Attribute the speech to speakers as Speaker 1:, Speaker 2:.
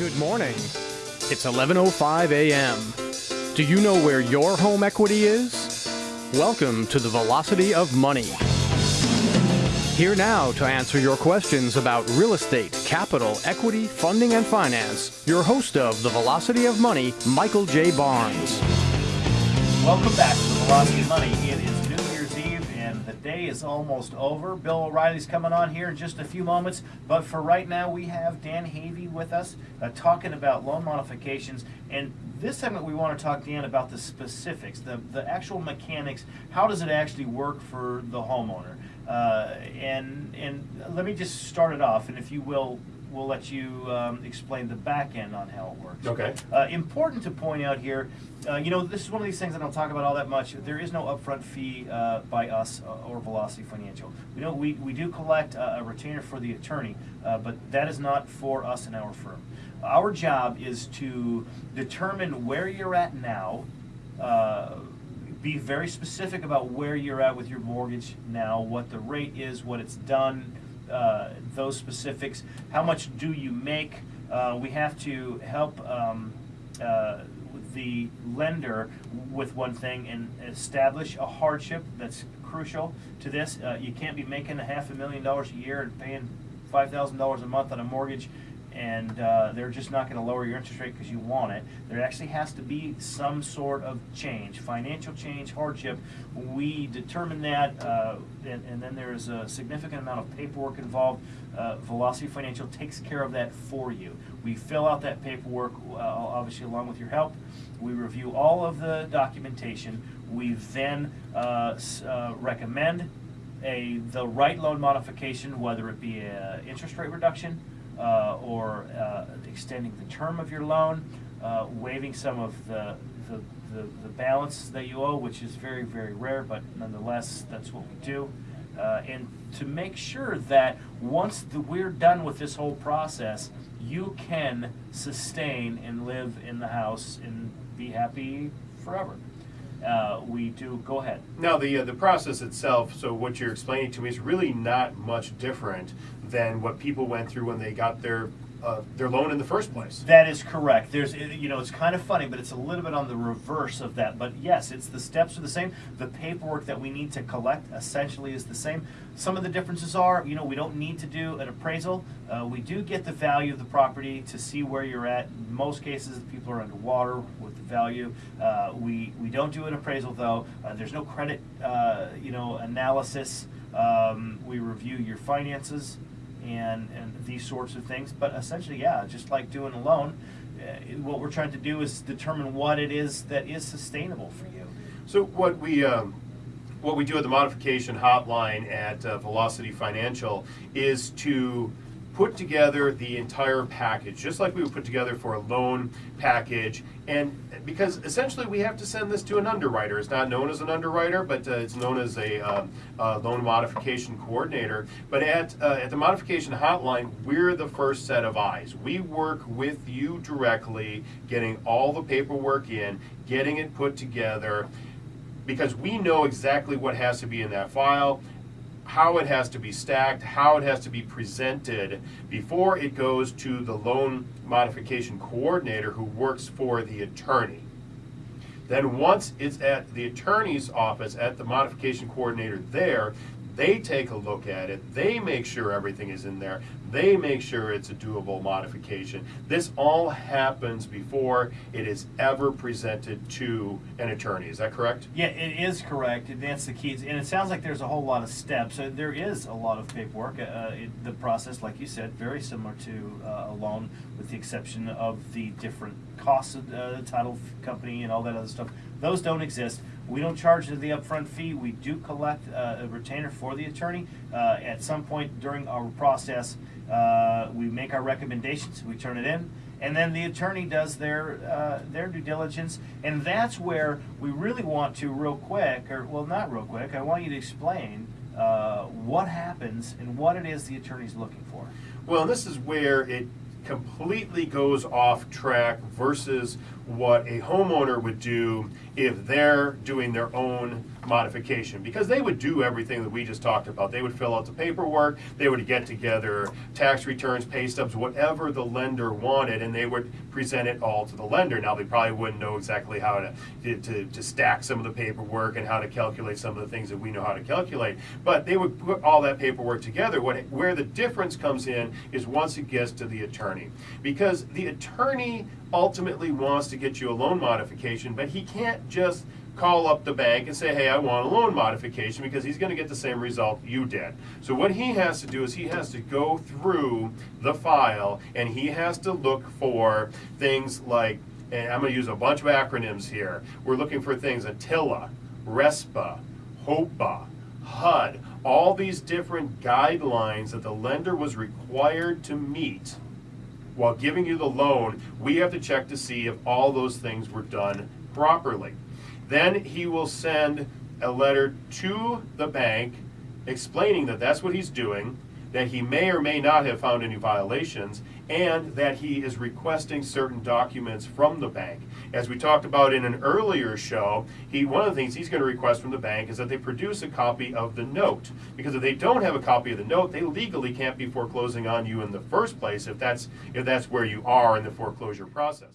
Speaker 1: Good morning. It's 11:05 a.m. Do you know where your home equity is? Welcome to the Velocity of Money. Here now to answer your questions about real estate, capital, equity, funding, and finance, your host of the Velocity of Money, Michael J. Barnes.
Speaker 2: Welcome back to the Velocity of Money. It is day is almost over. Bill O'Reilly's coming on here in just a few moments, but for right now we have Dan Havey with us uh, talking about loan modifications. And this segment we want to talk, Dan, about the specifics, the, the actual mechanics. How does it actually work for the homeowner? Uh, and and let me just start it off, and if you will, we'll let you um, explain the back end on how it works.
Speaker 3: Okay.
Speaker 2: Uh, important to point out here, uh, you know, this is one of these things I don't talk about all that much. There is no upfront fee uh, by us uh, or Velocity Financial. We know we, we do collect uh, a retainer for the attorney, uh, but that is not for us and our firm. Our job is to determine where you're at now, uh, be very specific about where you're at with your mortgage now, what the rate is, what it's done, uh, those specifics. How much do you make? Uh, we have to help um, uh, the lender with one thing and establish a hardship that's crucial to this. Uh, you can't be making a half a million dollars a year and paying five thousand dollars a month on a mortgage and uh, they're just not going to lower your interest rate because you want it. There actually has to be some sort of change, financial change, hardship. We determine that, uh, and, and, then there's a significant amount of paperwork involved. Uh, Velocity Financial takes care of that for you. We fill out that paperwork, uh, obviously along with your help. We review all of the documentation. We then uh, uh, recommend a the right loan modification, whether it be an interest rate reduction or uh, extending the term of your loan, uh, waiving some of the, the, the, the, balance that you owe, which is very, very rare, but nonetheless, that's what we do. Uh, and to make sure that once the, we're done with this whole process, you can sustain and live in the house and be happy forever. Uh, we do go ahead.
Speaker 3: Now the uh, the process itself. So what you're explaining to me is really not much different than what people went through when they got their uh, their loan in the first place.
Speaker 2: That is correct. There's, you know, it's kind of funny, but it's a little bit on the reverse of that. But yes, it's the steps are the same. The paperwork that we need to collect essentially is the same. Some of the differences are, you know, we don't need to do an appraisal. Uh, we do get the value of the property to see where you're at. In most cases, people are underwater with the value. Uh, we we don't do an appraisal though. Uh, there's no credit, uh, you know, analysis. Um, we review your finances and, and these sorts of things. But essentially, yeah, just like doing a loan, uh, what we're trying to do is determine what it is that is sustainable for you.
Speaker 3: So what we um, what we do at the modification hotline at uh, Velocity Financial is to put together the entire package, just like we would put together for a loan package. And because essentially we have to send this to an underwriter. It's not known as an underwriter, but uh, it's known as a uh, loan modification coordinator. But at, uh, at the modification hotline, we're the first set of eyes. We work with you directly, getting all the paperwork in, getting it put together because we know exactly what has to be in that file how it has to be stacked, how it has to be presented before it goes to the loan modification coordinator who works for the attorney. Then once it's at the attorney's office, at the modification coordinator there, they take a look at it, they make sure everything is in there, they make sure it's a doable modification. This all happens before it is ever presented to an attorney. Is that correct?
Speaker 2: Yeah, it is correct, that's the key. And it sounds like there's a whole lot of steps. So there is a lot of paperwork. Uh, it, the process, like you said, very similar to uh, a loan, with the exception of the different costs of uh, the title company and all that other stuff. Those don't exist. We don't charge the upfront fee. We do collect uh, a retainer for the attorney. Uh, at some point during our process, uh, we make our recommendations, we turn it in, and then the attorney does their uh, their due diligence, and that's where we really want to real quick, or well, not real quick. I want you to explain uh, what happens and what it is the attorney's looking for.
Speaker 3: Well, this is where it completely goes off track versus what a homeowner would do if they're doing their own modification because they would do everything that we just talked about. They would fill out the paperwork, they would get together tax returns, pay stubs, whatever the lender wanted, and they would present it all to the lender. Now, they probably wouldn't know exactly how to, to, to stack some of the paperwork and how to calculate some of the things that we know how to calculate, but they would put all that paperwork together. What, where the difference comes in is once it gets to the attorney. Because the attorney ultimately wants to get you a loan modification, but he can't just call up the bank and say, hey, I want a loan modification because he's going to get the same result you did. So what he has to do is he has to go through the file and he has to look for things like, and I'm going to use a bunch of acronyms here. We're looking for things Attila, RESPA, HOEPA, HUD, all these different guidelines that the lender was required to meet while giving you the loan, we have to check to see if all those things were done properly. Then he will send a letter to the bank explaining that that's what he's doing, that he may or may not have found any violations, and that he is requesting certain documents from the bank. As we talked about in an earlier show, he one of the things he's going to request from the bank is that they produce a copy of the note. Because if they don't have a copy of the note, they legally can't be foreclosing on you in the first place if that's if that's where you are in the foreclosure process.